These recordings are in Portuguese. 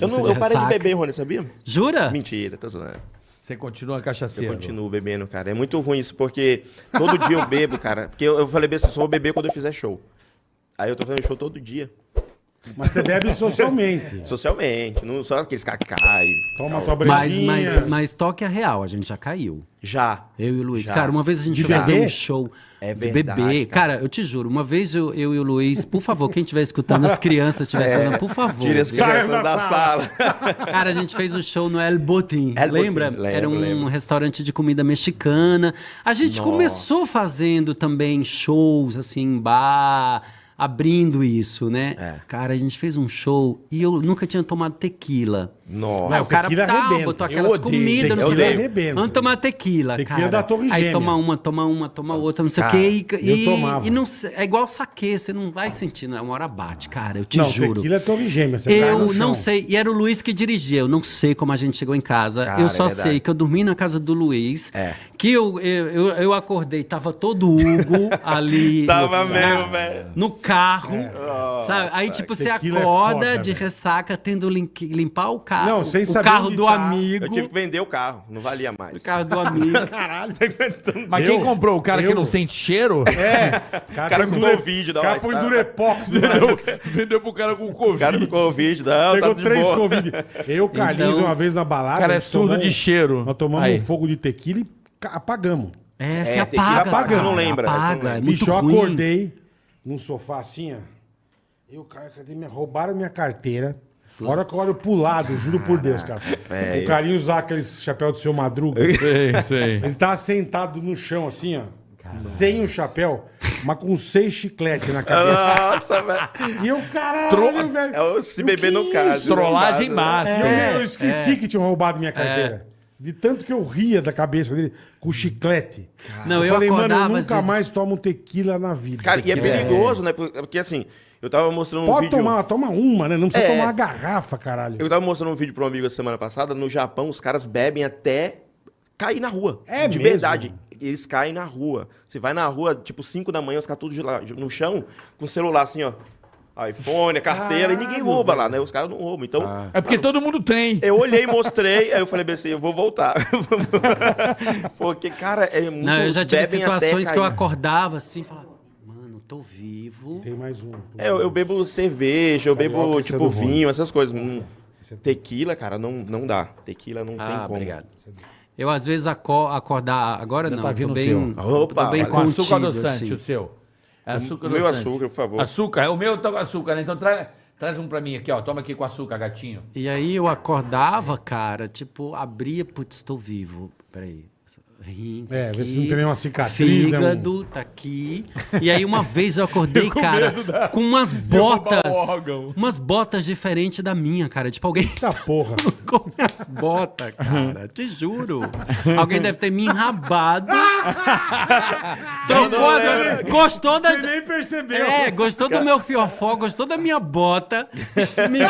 Eu, não, eu parei de beber, Rony, sabia? Jura? Mentira, tá zoando. Você continua Eu cachaceiro. continuo bebendo, cara. É muito ruim isso, porque todo dia eu bebo, cara. Porque eu, eu falei assim, só vou beber quando eu fizer show. Aí eu tô fazendo show todo dia. Mas você bebe socialmente. Socialmente, não só aqueles caras que caem. Toma tua Mas, brejinha. mas, mas toque a real, a gente já caiu. Já. Eu e o Luiz. Já. Cara, uma vez a gente De foi fazer um show É de verdade, bebê. cara. Cara. eu te juro, uma vez eu, eu e o Luiz, por favor, quem estiver escutando, as crianças estiverem escutando, por favor. Tira as Saiam crianças da da sala. Cara, a gente fez o show no El Botin, El Botín, lembra? lembro, Era um lembro. restaurante de comida mexicana. A gente Nossa. começou fazendo também shows, assim, em bar, abrindo isso, né? É. Cara, a gente fez um show e eu nunca tinha tomado tequila. Nossa. Aí o cara tequila tá, arrebenta. botou Eu aquelas odeio. comidas, não Tequila sei o quê. Vamos tomar tequila, Tequila cara. da Torre Aí Gêmea. toma uma, toma uma, toma outra, não sei o quê. E, eu e- tomava. e não sei- é igual saque, você não vai sentindo, uma hora bate, cara, eu te Não, juro. tequila é torre gêmea. Você cai no Eu chão. não sei, e era o Luiz que dirigia, eu não sei como a gente chegou em casa. Cara, eu só é sei que eu dormi na casa do Luiz, É. que eu, eu, eu, eu acordei, tava todo Hugo ali. Tava no, mesmo, velho. No carro, sabe? Aí, Nossa, tipo, você tequila é acorda foda, de velho. ressaca, tendo que limpar o carro, Não, sem o saber carro do tá. amigo. Eu tive que vender o carro, não valia mais. O carro do amigo. Caralho. Mas Eu- quem comprou? O cara que eu- não sente cheiro? É. O cara com dure- Covid, O cara estada. durepox Vendeu, vendeu pro cara com O Covid. cara com Covid, não, Pegou tá de três boa. Covid. Eu, Carlinhos, Então- uma vez na balada. O cara é surdo de cheiro. Nós tomamos Aí. um fogo de tequila e apagamos. É, você É, tequila apaga. apaga, cara, você não lembra, você não Apaga, lembra. é muito Bicho, eu ruim. acordei num sofá assim, ó. Eu, cara, cadê minha... Roubaram minha carteira. A hora que eu olho pro lado, juro por Deus, cara. velho. O carinho usar aquele chapéu do seu Madruga. Sei, sei. Ele tava sentado no chão, assim, ó. Sem o chapéu, mas com seis chicletes na cabeça. Nossa, velho. E eu, caralho, velho. É o se O beber no é caso. Trollagem dá, máxima. E eu, É, eu esqueci que tinham roubado minha carteira. De tanto que eu ria da cabeça dele com chiclete. Não, eu falei, mano, eu nunca vezes- mais tomo tequila na vida. Cara, e é Tequila é- perigoso, né? Porque assim, eu tava mostrando um Pode vídeo. tomar, toma uma, né? Não precisa É. tomar uma garrafa, caralho. Eu tava mostrando um vídeo pra um amigo a semana passada. No Japão, os caras bebem até cair na rua. É De mesmo? verdade. Eles caem na rua. Você vai na rua, tipo, 5 da manhã, os caras tudo no chão, com o celular assim, ó. iPhone, carteira, e ninguém rouba lá, velho. né? Os caras não roubam. Então, É porque todo mundo tem. eu olhei, mostrei, aí eu falei bem assim, eu vou voltar. Porque, cara, é muito. Não, eu já tive situações que eu acordava assim e falava, mano, tô vivo. Tem mais um. É, eu, eu bebo cerveja, eu Carioca, bebo, é tipo, vinho, essas coisas. Hum, Tequila, cara, não, não dá. Tequila não tem Ah, como. obrigado. Eu às vezes aco acordar, agora Já não, tá tô vindo o bem, teu. tô Opa, bem. Com açúcar contido, adoçante, assim. o seu. É açúcar Meu adoçante. açúcar, por favor. Açúcar, o meu tá com açúcar, né? Então tra- traz um pra mim aqui, ó. Toma aqui com açúcar, gatinho. E aí eu acordava, cara, tipo, abria, putz, tô vivo. Peraí. Rim, tá É, vê aqui, se não tem nenhuma cicatriz, né, Fígado, tá aqui. E aí uma vez eu acordei, com cara, da- com umas botas. Umas botas diferentes da minha, cara. Tipo, alguém Eita porra. com minhas botas, cara. Te juro. Alguém deve ter me enrabado. Trocou as... Gostou da... Você nem percebeu. É, gostou do meu fiofó, gostou da minha bota. Me-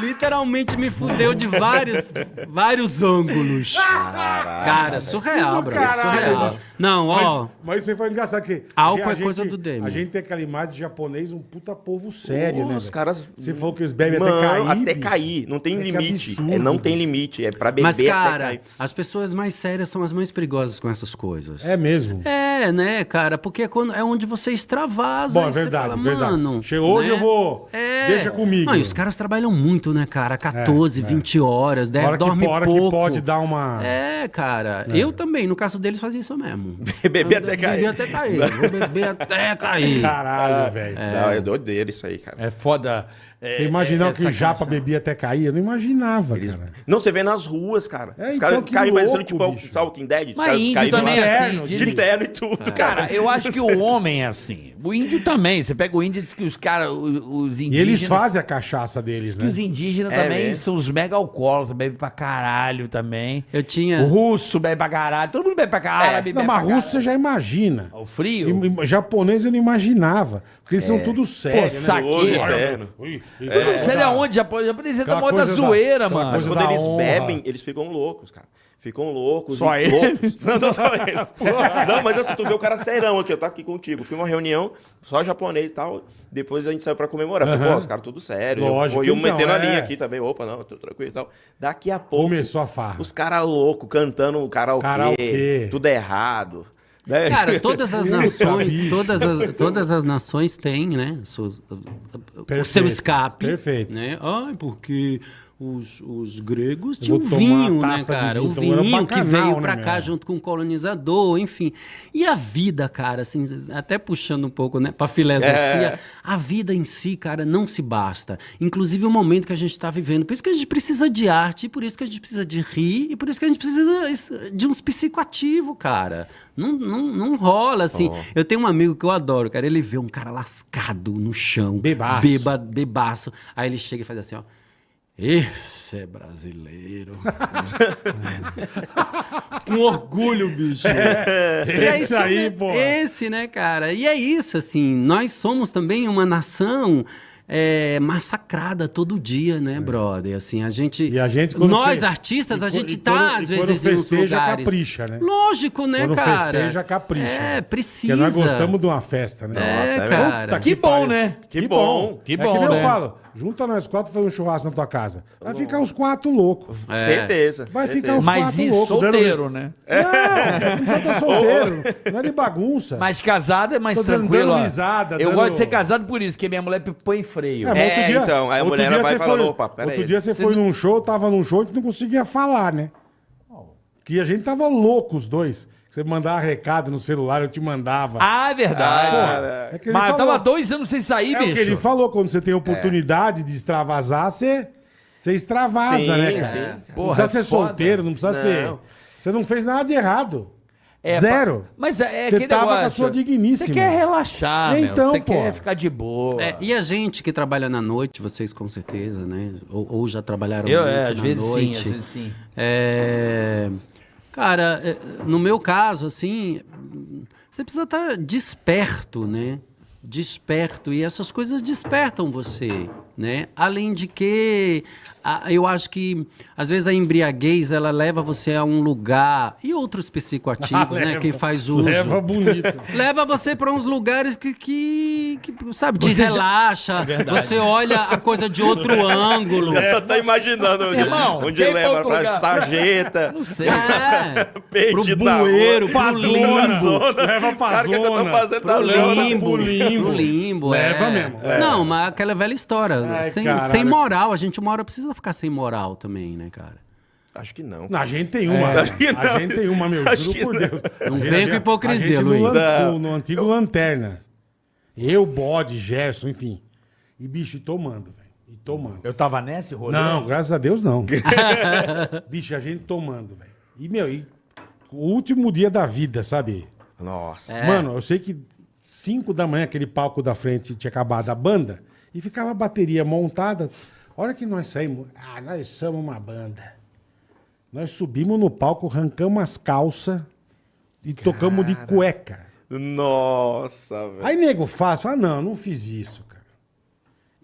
Literalmente me fudeu de vários, vários ângulos. Cara, surreal, bro. caralho, Surreal. Não, ó. Mas, mas isso aí foi engraçado que. Álcool é coisa do Demi. A gente tem aquela imagem de japonês, um puta povo sério, né? Os velho? caras. Você falou que eles bebem Mano, até cair. até cair. Não tem É limite. absurdo, É, não tem limite. É pra beber Mas, até cara, cair. as pessoas mais sérias são as mais perigosas com essas coisas. É mesmo. É, né, cara? Porque é, quando, é onde você extravasa. Bom, é você verdade, fala, verdade. Mano, Chegou hoje, né? eu vou- deixa comigo. Não, e os caras trabalham muito, né, cara? 14, 20 horas, A né? hora, que, dorme hora pouco. que pode dar uma. É, cara. Eu também, no caso deles, fazia isso mesmo. Beber até Beber cair. até cair. Vou beber até cair. Caralho, velho. Não, é doideira isso aí, cara. É foda. É, Você imaginava é, que o Japa bebia até cair? Eu não imaginava, Eles- cara. Não, você vê nas ruas, cara. É, Os então, caras que caem parecendo tipo bicho. sabe, Walking Dead. os Mas caras índio caem também de é assim, De terno e tudo, cara. Cara, eu acho que o homem é assim. O índio também. Você pega o índio e diz que os caras, os E indígenas... eles fazem a cachaça deles, que né? os indígenas É também mesmo. são os mega alcoólatras, bebem pra caralho também. Eu tinha. O russo bebe pra caralho. Todo mundo bebe pra caralho. É. Não, mas russo caralho. você já imagina. O frio? E- e- japonês eu não imaginava. Porque eles são tudo sérios, né? saque. Eu não sei de onde, japonês. É da Aquela moda coisa da- zoeira, aquela mano. Mas coisa quando da eles honra. bebem, eles ficam loucos, cara. Ficam loucos. Só e eles? loucos. Não, não só eles. não, mas assim, tu vê o cara serão aqui, eu tô aqui contigo. Fui uma reunião, só japonês e tal. Depois a gente saiu pra comemorar. Falei, Aham. pô, os caras tudo sério. Lógico, Eu, eu então, metendo a é. linha aqui também. Opa, não, tô tranquilo e tal. Daqui a pouco. Começou a farra. Os caras loucos, cantando karaokê, Karaokê. tudo errado. Né? Cara, todas as nações, todas as, todas as nações têm, né, o seu escape. perfeito. Né? Ai, porque os, os gregos tinham vinho, né, cara? vinho, O então vinho que bacanal, veio né, pra meu? cá junto com o colonizador, enfim. E a vida, cara, assim, até puxando um pouco, né, pra filosofia, É. a vida em si, cara, não se basta. Inclusive o momento que a gente tá vivendo. Por isso que a gente precisa de arte, por isso que a gente precisa de rir, e por isso que a gente precisa de uns psicoativos, cara. Não, não, não rola, assim. Eu tenho um amigo que eu adoro, cara. Ele vê um cara lascado no chão. Bebaço. Beba, bebaço. Aí ele chega e faz assim, ó. Esse é brasileiro. Com orgulho, bicho. É Esse isso aí, mesmo. porra. Esse, né, cara? E é isso, assim. Nós somos também uma nação é, massacrada todo dia, né, brother? Assim, a gente. É. E a gente, quando nós, fe- artistas, e a quando- gente e tá, quando- às e quando vezes, em uns festeja, lugares. capricha, né? Lógico, né, Quando cara? festeja, capricha. É, precisa. Porque nós gostamos de uma festa, né? É, Nossa, é cara. Puta Que bom, pariu. né? Que bom. Que é bom, que nem né? eu falo, junta nós quatro e faz um churrasco na tua casa. Vai ficar os quatro loucos. É. Certeza. Vai certeza. ficar os Mas quatro isso loucos. dando- solteiro, né? Não, não precisa estar solteiro. Não é de bagunça. Mas casado é mais Tô dando- tranquilo. dando risada, Eu dando- gosto de ser casado por isso, porque minha mulher põe freio. mas É, então, aí a outro mulher dia vai você foi- opa, pera Outro aí. dia você foi num show, tava num show e não conseguia falar, né? Que a gente tava louco os dois. Você mandava recado no celular, eu te mandava. Ah, é verdade. Ah, é que ele Mas eu falou. tava dois anos sem sair, É o que bicho. ele falou, quando você tem oportunidade de extravasar, você, você extravasa, Sim, né, cara? sim. Não precisa ser foda. solteiro, não precisa Não. ser... Você não fez nada de errado. É, Zero. pa- Mas é, é Você tava com a negócio. sua digníssima. Você quer relaxar. Então, Você quer ficar de boa. É, e a gente que trabalha na noite, vocês com certeza, né? Ou, ou já trabalharam Eu, muito é, às na vezes sim, noite. às vezes sim. É, Cara, é, no meu caso, assim, você precisa estar desperto, né? Desperto. E essas coisas despertam você, né? Além de que, a- eu acho que, às vezes, a embriaguez, ela leva você a um lugar... E outros psicoativos, né? Leva- Quem faz uso. Leva bonito. Leva você para uns lugares que, que, que, sabe, te relaxa. Você olha a coisa de outro ângulo. Eu tô até imaginando onde, Irmão, onde leva lugar. sarjeta. Não sei. É, pro Perdido bueiro, pro limbo. Leva pra Cara, o que que eu tô zona. fazendo Pro limbo, pro limbo. pro limbo, Leva é. mesmo. Não, mas aquela velha história, Ai, sem, caralho. sem moral, a gente uma hora precisa ficar sem moral também, né, cara? Acho que não. A gente tem uma. Que A gente tem uma, meu. Acho Juro por não. Deus. Não A gente- venha com a hipocrisia, Luiz. No, no antigo Lanterna. Eu, Bode, Gerson, enfim. E bicho, e tomando, velho. E tomando. Eu tava nesse rolê? Não, graças a Deus não. bicho, a gente tomando, velho. E, meu, e o último dia da vida, sabe? Nossa. É. Mano, eu sei que 5 da manhã, aquele palco da frente tinha acabado a banda, e ficava a bateria montada. A hora que nós saímos, ah, nós somos uma banda. Nós subimos no palco, arrancamos as calças e tocamos de cueca. Nossa, velho. Aí nego faz, fala, não, não fiz isso, cara.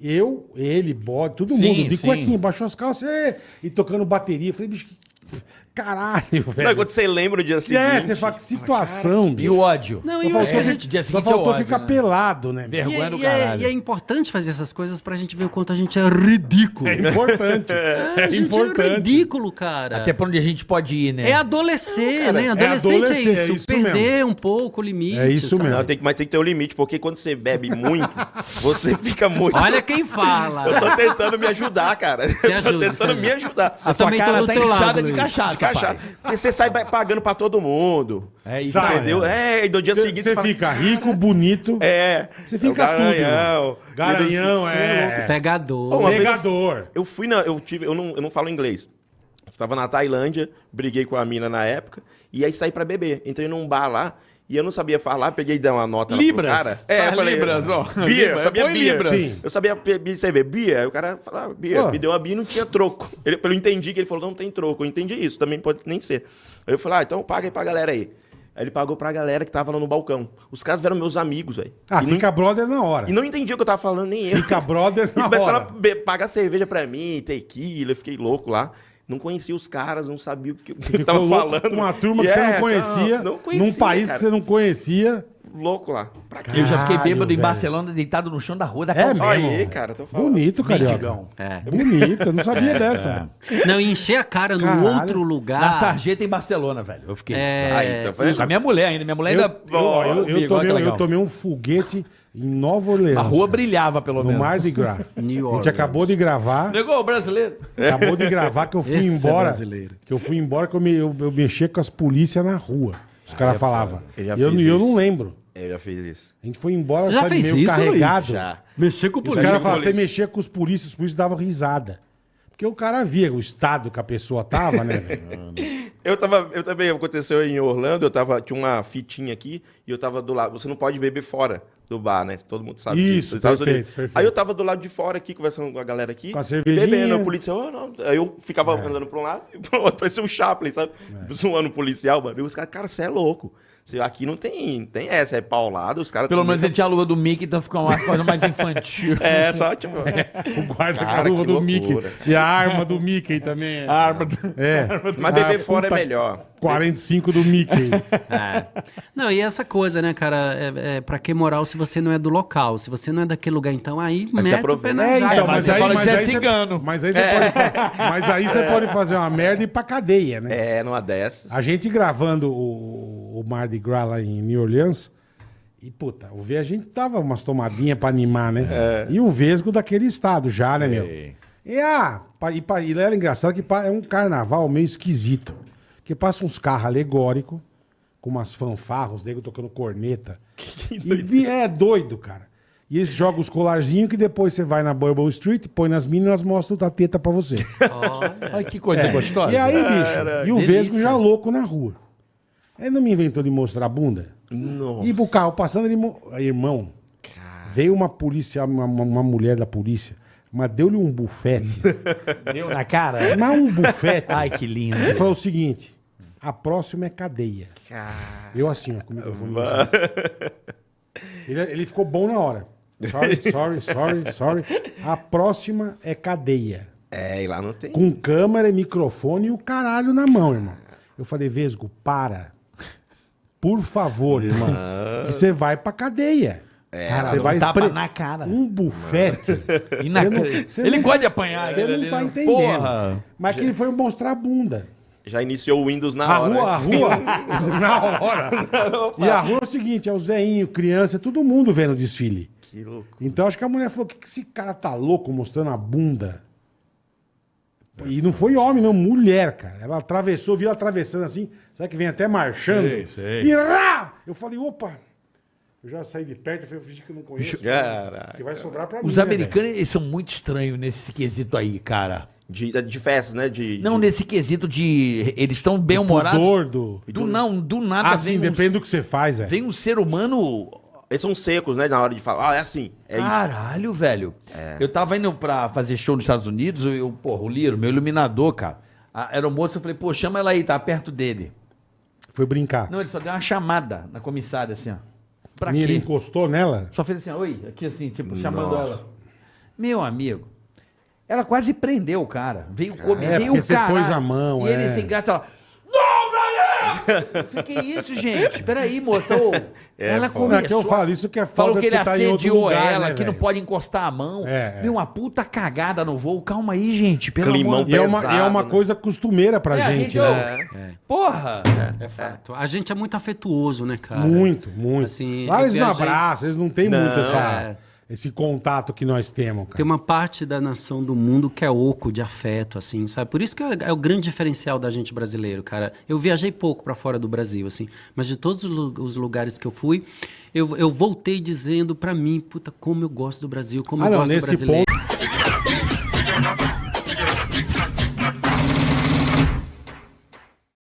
Eu, ele, bode, todo Sim, mundo, de sim. cuequinha, baixou as calças "Ê", e tocando bateria. Falei, bicho, que caralho, Não, velho. quando você lembra o dia seguinte. É, você fala, que situação, E bicho. o ódio? Não, Só e faltou, eu- fi- dia só faltou é ódio, ficar né? pelado, né? Ver- E, Vergonha é- do e é, caralho. e é importante fazer essas coisas pra gente ver o quanto a gente é ridículo. É importante. É, É, a gente é importante. ridículo, cara. Até pra onde a gente pode ir, né? É adolescer, cara, né? é Adolescente é, adolescer, isso. é isso perder um pouco o limite. É isso sabe? mesmo. Não, tem que, mas tem que ter um limite, porque quando você bebe muito, você fica muito. Olha quem fala. Eu tô tentando me ajudar, cara. Você eu tô ajuda, tentando você me ajudar. Eu também tô cara do tá teu inchada lado, de cachaça, pai. porque você sai pagando pra todo mundo. É isso. Entendeu? É, e no dia seguinte Você fala, fica rico, bonito, É. Você fica é garanhão. tudo, garanhão, Você é. louco. Pegador. Vez eu- pegador. Eu fui na. Eu, tive, eu, não, eu não falo inglês. Tava na Tailândia, briguei com a mina na época, e aí saí pra beber. Entrei num bar lá. E eu não sabia falar, peguei e dei uma nota lá pro Libras. cara. É, eu falei, libras, ó. Beer, eu Libras. sabia beer. libras. Eu sabia cerveja. Beer, aí o cara falava beer. Pô. Me deu uma beer e não tinha troco. Ele, eu entendi que ele falou, não tem troco. Eu entendi isso, também pode nem ser. Aí eu falei, ah, então paga aí pra galera aí. Aí ele pagou pra galera que tava lá no balcão. Os caras eram meus amigos, aí. Ah, e, fica brother na hora. não, e não entendi o que eu tava falando, nem eu. Fica brother E na começaram hora. a be- pagar cerveja pra mim, tequila, eu fiquei louco lá. Não conhecia os caras, não sabia o que, Você eu tava falando. com uma turma que você é, não conhecia, Não, não conhecia num país cara. que você não conhecia. Louco lá. Pra quê? Eu já fiquei bêbado em velho. Barcelona, deitado no chão da rua da É mesmo? Aí, cara, tô falando. Bonito, carioca. Mendigão. É. Bonito, eu não sabia dessa. Não, e encher a cara num Caralho. outro lugar. Na sarjeta em Barcelona, velho. Eu fiquei. É, Aí, tá vendo? Com a minha mulher ainda. Minha mulher Eu, ainda. eu, eu- eu agora tomei, eu tomei um foguete em Nova Orleans. A rua brilhava, pelo No menos. Mardi Gras. New A gente acabou de gravar. Negou o brasileiro. Acabou de gravar que eu fui Esse é embora. brasileiro. que eu fui embora que eu, me, eu, eu mexia com as polícias na rua. Os caras falavam. Eu E eu, eu não lembro. Eu já fiz isso. A gente foi embora, Você já sabe, fez meio isso, carregado. Já. Mexer com o Os polícia. caras falavam, você mexia com os polícias, os polícias davam risada. Porque o cara via o estado que a pessoa tava, né? Eu tava, eu também, aconteceu em Orlando, eu tava, tinha uma fitinha aqui e eu tava do lado, você não pode beber fora do bar, né? Todo mundo sabe Isso, disso. perfeito, perfeito. Aí eu tava do lado de fora aqui, conversando com a galera aqui. Com a cervejinha. Bebendo, a polícia, oh, não. Aí eu ficava andando pra um lado e pro outro, parecia um Chaplin, sabe? Zoando o policial, mano. E os caras, cara, você é louco. Aqui não tem, tem essa, é paulado, os caras... Pelo menos ele muito- tinha a lua do Mickey, então fica uma coisa mais infantil. É, só, tipo... O guarda com a Cara, luva do loucura. Mickey. E a arma do Mickey também. é. A arma do... É. Mas beber fora é melhor. 45 do Mickey. É. Não, e essa coisa, né, cara? É, é, pra que moral se você não é do local? Se você não é daquele lugar, então aí Mas mete o aproveita. pé na É, então, mas aí, mas é aí você- cigano. mas aí você pode, mas aí você pode fazer uma merda e ir pra cadeia, né? É, numa dessas. A gente gravando o, o Mardi Gras lá em New Orleans, e puta, o V a gente tava umas tomadinhas pra animar, né? E o Vesgo daquele estado já, né, meu? E, ah, e, e era engraçado que é um carnaval meio esquisito. Que passa uns carros alegóricos, com umas fanfarras, os negros tocando corneta. E é doido, cara. E eles jogam os colarzinhos que depois você vai na Bourbon Street, põe nas minas e elas mostram a teta pra você. Olha que coisa gostosa. E aí, bicho, e o delícia. Vesgo já louco na rua. Ele não me inventou de mostrar a bunda? Nossa. E pro carro passando, ele. mo- Aí, Irmão, veio uma polícia, uma, uma- uma mulher da polícia, mas deu-lhe um bufete. Deu na cara? mas um bufete. Ai, que lindo. Ele falou o seguinte: a próxima é cadeia. Eu assim, ó, com o microfone. ele, ele ficou bom na hora. Sorry, sorry, sorry, sorry. A próxima é cadeia. É, e lá não tem. Com câmera microfone e o caralho na mão, irmão. Eu falei, Vesgo, para. Por favor, irmão. Que você vai pra cadeia. É, Cara, você vai tapa pre- na cara. Um bufete. Na- não- Ele não- gosta de apanhar. Você ele não tá entendendo. Porra. Mas que ele foi mostrar a bunda. Já iniciou o Windows na A hora. rua, a rua, na hora. E a rua é o seguinte, é os veinhos, criança, todo mundo vendo o desfile. Que louco. Então acho que a mulher falou, que, que esse cara tá louco mostrando a bunda? E não foi homem, não, mulher, cara. Ela atravessou, viu ela atravessando assim, sabe que vem até marchando? Sei, sei. E rá! Eu falei, opa! Eu já saí de perto, eu falei, eu fingi que eu não conheço. Caraca. Que vai sobrar pra mim. Os né, americanos, eles são muito estranhos nesse quesito aí, cara. De, de festas, né? De, Não de... nesse quesito de... Eles estão bem humorados. pudor do- Do não, do nada Ah, sim, vem, um, depende do que você faz, é. vem um ser humano... Eles são secos, né? Na hora de falar. Ah, é assim. É isso. Caralho, velho. Eu tava indo pra fazer show nos Estados Unidos, eu, porra, o Liro, meu iluminador, cara. A aeromoça, eu falei, pô, chama ela aí, tá perto dele. Foi brincar. Não, ele só deu uma chamada na comissária, assim, ó. Pra E ele quê? encostou nela. Só fez assim, ó, oi, aqui assim, tipo, chamando ela. Meu amigo, ela quase prendeu o cara. Veio comer, é, veio o você cara. pôs a mão, E ele é. sem graça, ela... Não! Eu que isso, gente? Peraí, moça. ô. ela foda. Não, é que eu começou... falo, isso que é Falou falta que ele tá assediou lugar, ela, né, que não velho? pode encostar a mão. É, é. Meu, uma puta cagada no voo. Calma aí, gente. Pelo Climão amor E é uma, pesado, é uma né? coisa costumeira pra É, gente, né? ô, Porra! É fato. A gente é muito afetuoso, né, cara? Muito, muito. Assim, Lá eles não abraçam, eles não têm Não, muito essa, é. Esse contato que nós temos, cara. Tem uma parte da nação do mundo que é oco de afeto, assim, sabe? Por isso que é, é o grande diferencial da gente brasileiro, cara. Eu viajei pouco pra fora do Brasil, assim, mas de todos os lu- os lugares que eu fui, eu, eu voltei dizendo pra mim, puta, como eu gosto do Brasil, como Ah, eu não, gosto do brasileiro. ponto.